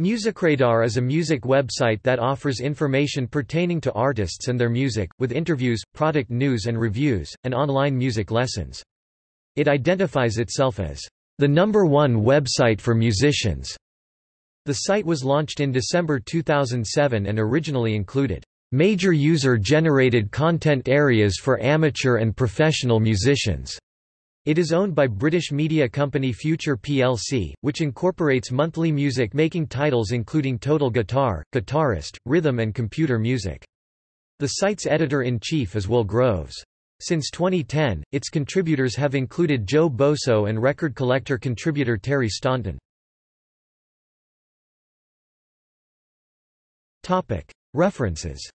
Musicradar is a music website that offers information pertaining to artists and their music, with interviews, product news and reviews, and online music lessons. It identifies itself as the number one website for musicians. The site was launched in December 2007 and originally included major user-generated content areas for amateur and professional musicians. It is owned by British media company Future plc, which incorporates monthly music-making titles including Total Guitar, Guitarist, Rhythm and Computer Music. The site's editor-in-chief is Will Groves. Since 2010, its contributors have included Joe Bosso and record collector contributor Terry Staunton. References